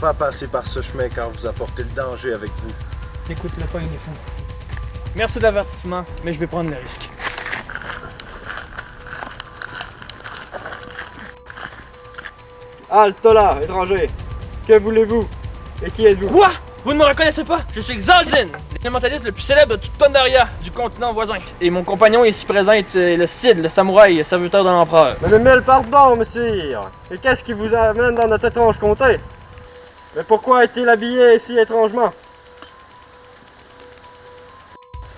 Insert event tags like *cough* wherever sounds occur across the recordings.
Pas passer par ce chemin car vous apportez le danger avec vous. Écoute-le pas, il est fou. Merci de l'avertissement, mais je vais prendre le risque. Halte là, étranger. Que voulez-vous? Et qui êtes-vous? Quoi? Vous ne me reconnaissez pas? Je suis Xaldin, l'élémentaliste le plus célèbre de toute Pandaria, du continent voisin. Et mon compagnon ici présent est euh, le Cid, le samouraï, le serviteur de l'empereur. Mais mille pardon, monsieur. Et qu'est-ce qui vous amène dans notre étrange comté? Mais pourquoi est-il habillé si étrangement?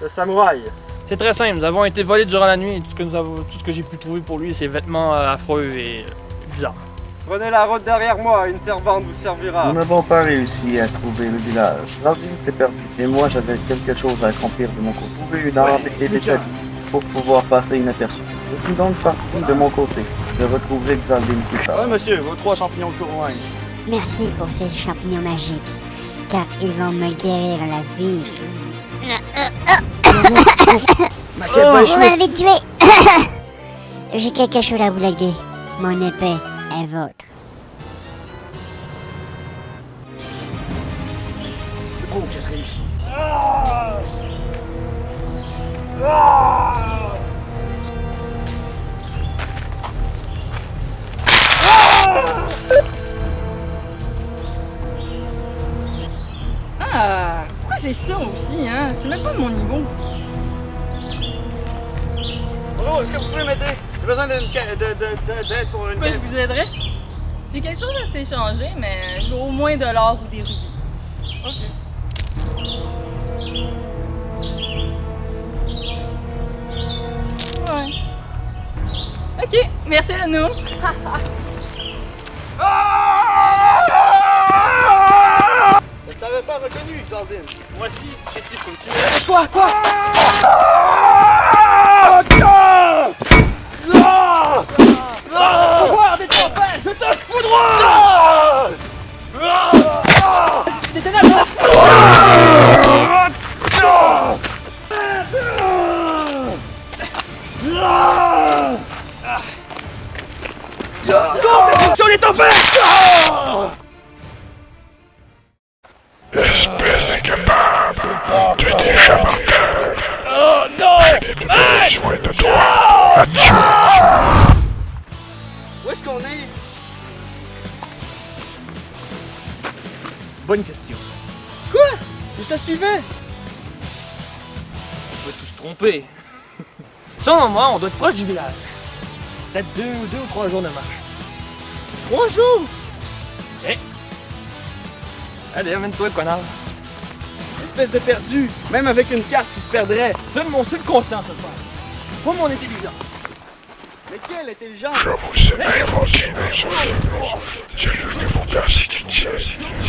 Le samouraï. C'est très simple, nous avons été volés durant la nuit et tout ce que, nous avons, tout ce que j'ai pu trouver pour lui, c'est vêtements euh, affreux et euh, bizarres. Prenez la route derrière moi, une servante vous servira. Nous n'avons pas réussi à trouver le village. L'ordine s'est perdu. Et moi, j'avais quelque chose à accomplir de mon côté. Trouver une arme et des pour pouvoir passer inaperçu. Je suis donc parti de mon côté. Je retrouverai Xaldine plus tard. Ouais, monsieur, vos trois champignons de Courloin. Merci pour ces champignons magiques, car ils vont me guérir la vie. *coughs* Oh, Vous m'avez tué *coughs* J'ai quelque chose à vous léguer. Mon épée est vôtre. Oh, j'ai réussi. J'ai ça aussi, hein? C'est même pas de mon niveau. Bonjour, est-ce que vous pouvez m'aider? J'ai besoin d'une d'aide pour une Pourquoi je vous aiderais? J'ai quelque chose à t'échanger, mais je veux au moins de l'or ou des rubis. Ok. Ouais. Ok, merci à nous. *laughs* Voici, chétif comme tu es. Quoi, quoi? Incapable de déjà mortel. Oh non J'ai besoin de toi. Adieu. Où est-ce qu'on est? Bonne question. Je te suivais! On peut tous se tromper. *laughs* Selon moi, on doit être proche du village. Peut-être deux, deux ou trois jours de marche. Trois jours! Allez, amène-toi, connard. Espèce de perdu! Même avec une carte, tu te perdrais! Seul mon subconscient peut le faire. Pas mon intelligence. Mais quelle intelligence! Je vous ai invoqué mes sources. J'ai lu que vous persécutiez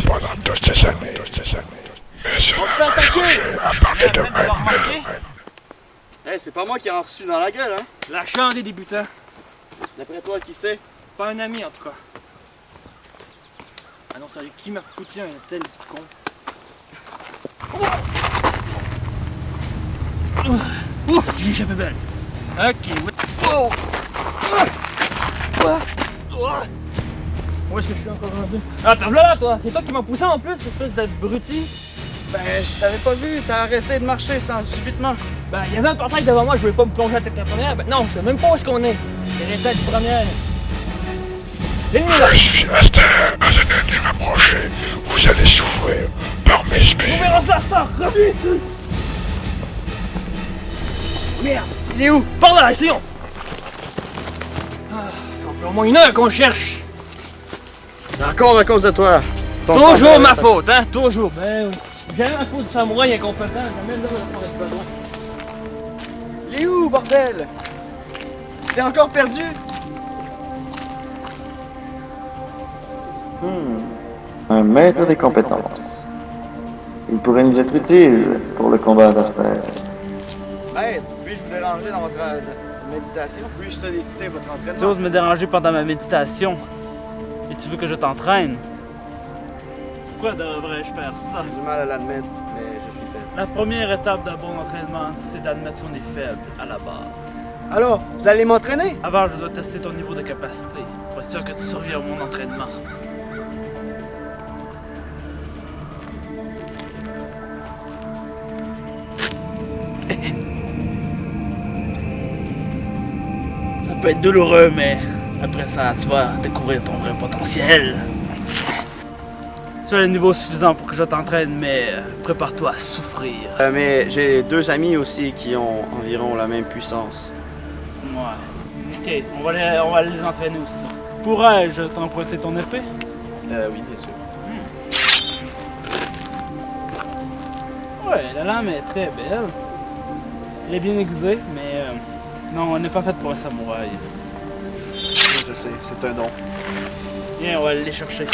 pendant toutes ces années. Toutes ces années. Mais cela On se fait attaquer! à partir de maintenant. Hey, c'est pas moi qui ai en reçu dans la gueule, hein? La chance des débutants. D'après toi, qui c'est? Pas un ami, en tout cas. Ah non, sérieux, qui m'a foutu un tel con? Ouf, j'ai échappé belle. Ok, ouais. Wow! Où est-ce que je suis encore rendu? Ah, t'as là, toi! C'est toi qui m'as poussé en plus, espèce d'abruti! Ben, je t'avais pas vu, t'as arrêté de marcher sans subitement. Ben, il y avait un portail devant moi, je voulais pas me plonger à tête la première. Ben, non, je sais même pas où est-ce qu'on est. C'est la tête du première. L'ennemi là! Resté à un ennemi m'approcher. Vous allez souffrir par mes On spires. verra ça, Star! Reviens! Merde! Il est où? Par là, essayons! Ah, fait au moins une heure qu'on cherche! Encore à cause de toi. Toujours ma faute, hein? Toujours! Ben, jamais la faute du samouraï incompétent, jamais là on besoin. Il est où, bordel? C'est encore perdu? Un maître des compétences. Il pourrait nous être utile pour le combat d'Asper. Maître, puis-je vous déranger dans votre euh, méditation? Puis-je solliciter votre Tu entraînement? oses me déranger pendant ma méditation. Et tu veux que je t'entraîne? Pourquoi devrais-je faire ça? J'ai du mal à l'admettre, mais je suis faible. La première étape d'un bon entraînement, c'est d'admettre qu'on est faible à la base. Alors, vous allez m'entraîner? Avant, je dois tester ton niveau de capacité pour être sûr que tu survis à mon entraînement. Peut être douloureux, mais après ça, tu vas découvrir ton vrai potentiel. Tu as le niveau suffisant pour que je t'entraîne, mais euh, prépare-toi à souffrir. Euh, mais j'ai deux amis aussi qui ont environ la même puissance. Ouais. Ok, on va les, on va les entraîner aussi. Pourrais-je t'emprunter ton épée? Euh, oui, bien sûr. Ouais, la lame est très belle. Elle est bien aiguisée, mais non, elle n'est pas faite pour un samouraï. Je sais, c'est un don. Viens, on va aller les chercher.